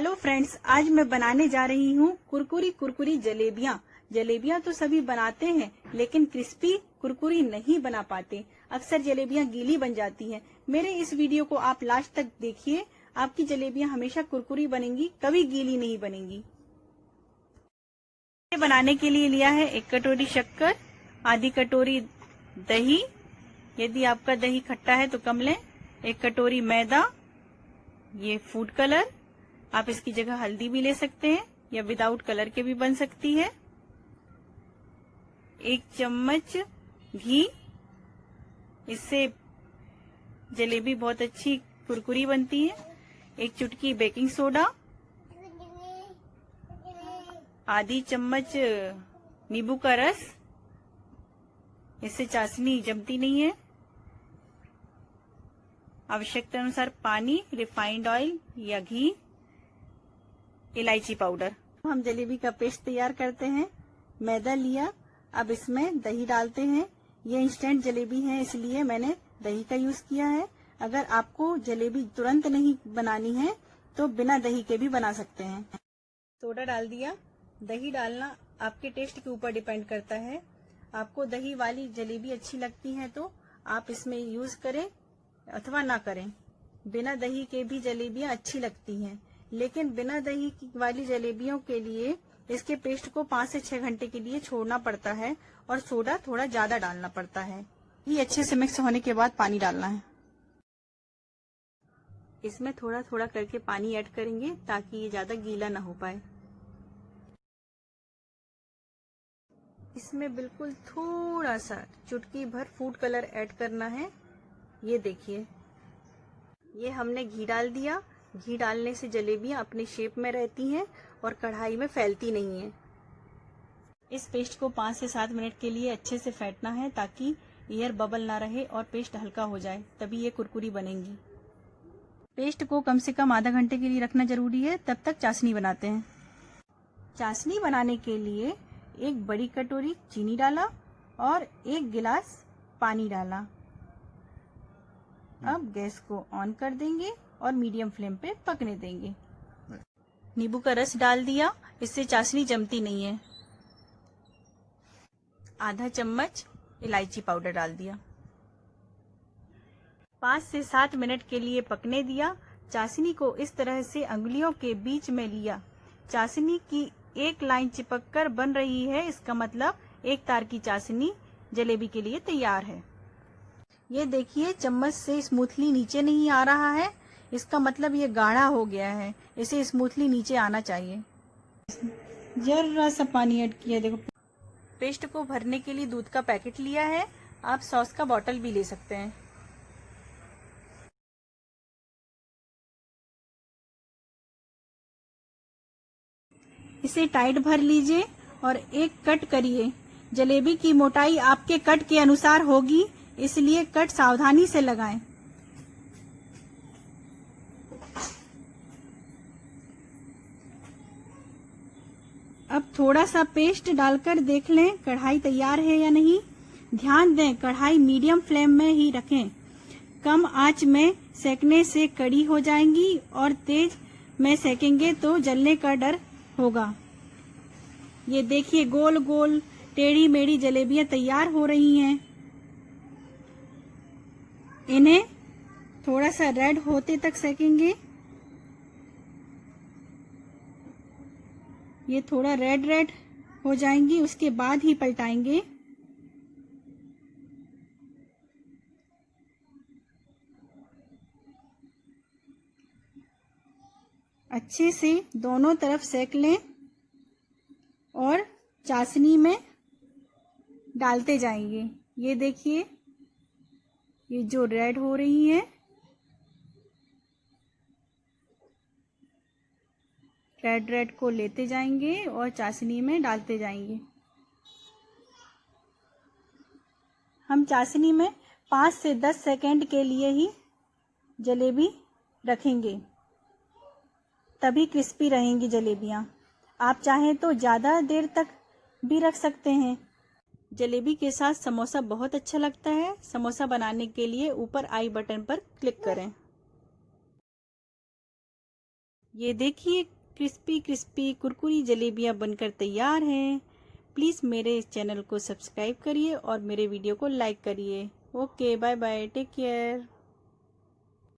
Hello friends आज मैं बनाने जा रही हूँ कुरकुरी कुरकुरी जलेबियाँ। जलेबियाँ तो सभी बनाते हैं, लेकिन क्रिस्पी कुरकुरी नहीं बना पाते। अक्सर जलेबियाँ गीली बन जाती हैं। मेरे इस वीडियो को आप लास्ट तक देखिए। आपकी जलेबियाँ हमेशा कुरकुरी बनेंगी, कभी गीली नहीं बनेंगी। बनाने के लिए लिया है एक कटोरी शक्कर, आधी कटोरी दही। यदि आपका दही खट्टा है तो कम लें। एक कटोरी मैदा, ये फ़ूड कलर आप इसकी जगह हल्दी भी ले सकते हैं, या विदाउट कलर के भी बन सकती है। एक चम्मच घी। इससे जलेबी बहुत अच्छी कुरकुरी बनती है। एक चुटकी बेकिंग सोडा आधी चम्मच नींबू का रस। इससे चाशनी जमती नहीं है। आवश्यकता अनुसार पानी रिफाइंड ऑयल या घी। इलायची पाउडर। हम जलेबी का पेस्ट तैयार करते हैं। मैदा लिया। अब इसमें दही डालते हैं। ये इंस्टेंट जलेबी है इसलिए मैंने दही का यूज़ किया है। अगर आपको जलेबी तुरंत नहीं बनानी है तो बिना दही के भी बना सकते हैं। सोडा डाल दिया। दही डालना आपके टेस्ट के ऊपर डिपेंड करता है। आपको दही वाली जलेबी अच्छी लगती है तो आप इसमें यूज़ करें अथवा ना करें। बिना दही के भी जलेबियाँ अच्छी लगती हैं। लेकिन बिना दही वाली जलेबियों के लिए इसके पेस्ट को पाँच से छह घंटे के लिए छोड़ना पड़ता है और सोडा थोड़ा ज़्यादा डालना पड़ता है। ये अच्छे से मिक्स होने के बाद पानी डालना है। इसमें थोड़ा थोड़ा करके पानी ऐड करेंगे ताकि ये ज़्यादा गीला ना हो पाए। इसमें बिल्कुल थोड़ा सा चुटकी भर फ़ूड कलर ऐड करना है। ये देखिए, ये हमने घी डाल दिया। घी डालने से जलेबियाँ अपने शेप में रहती हैं और कढ़ाई में फैलती नहीं है। इस पेस्ट को पाँच से सात मिनट के लिए अच्छे से फेंटना है ताकि एयर बबल ना रहे और पेस्ट हल्का हो जाए, तभी ये कुरकुरी बनेंगी। पेस्ट को कम से कम आधा घंटे के लिए रखना ज़रूरी है, तब तक चाशनी बनाते हैं। चाशनी बनाने के लिए एक बड़ी कटोरी चीनी डाला और एक गिलास पानी डाला। अब गैस को ऑन कर देंगे और मीडियम फ्लेम पे पकने देंगे। नींबू का रस डाल दिया इससे चाशनी जमती नहीं है। आधा चम्मच इलायची पाउडर डाल दिया। पाँच से सात मिनट के लिए पकने दिया। चाशनी को इस तरह से अंगुलियों के बीच में लिया। चाशनी की एक लाइन चिपक कर बन रही है इसका मतलब एक तार की चाशनी जलेबी के लिए तैयार है। ये देखिए, चम्मच से स्मूथली नीचे नहीं आ रहा है। इसका मतलब ये गाढ़ा हो गया है। इसे स्मूथली नीचे आना चाहिए। जरा सा पानी ऐड किया, देखो। पेस्ट को भरने के लिए दूध का पैकेट लिया है। आप सॉस का बॉटल भी ले सकते हैं। इसे टाइट भर लीजिए और एक कट करिए। जलेबी की मोटाई आपके कट के अनुसार होगी। इसलिए कट सावधानी से लगाएँ। अब थोड़ा सा पेस्ट डालकर देख लें, कढ़ाई तैयार है या नहीं। ध्यान दें, कढ़ाई मीडियम फ्लेम में ही रखें। कम आँच में सेकने से कड़ी हो जाएँगी और तेज में सेकेंगे तो जलने का डर होगा। ये देखिए गोल गोल टेढ़ी मेढ़ी जलेबियाँ तैयार हो रही हैं। इन्हें थोड़ा सा रेड होते तक सेकेंगे। ये थोड़ा रेड रेड हो जाएँगी, उसके बाद ही पलटाएँगे। अच्छे से दोनों तरफ़ सेक लें और चाशनी में डालते जाएँगे। ये देखिए ये जो रेड हो रही है, रेड रेड को लेते जाएँगे और चाशनी में डालते जाएँगे। हम चाशनी में पाँच से दस सेकेंड के लिए ही जलेबी रखेंगे। तभी क्रिस्पी रहेंगी जलेबियाँ। आप चाहें तो ज़्यादा देर तक भी रख सकते हैं। जलेबी के साथ समोसा बहुत अच्छा लगता है। समोसा बनाने के लिए ऊपर आई बटन पर क्लिक करें। ये देखिए, क्रिस्पी क्रिस्पी, कुरकुरी जलेबियाँ बनकर तैयार हैं। प्लीज़ मेरे इस चैनल को सब्सक्राइब करिए और मेरे वीडियो को लाइक करिए। Okay bye bye take care.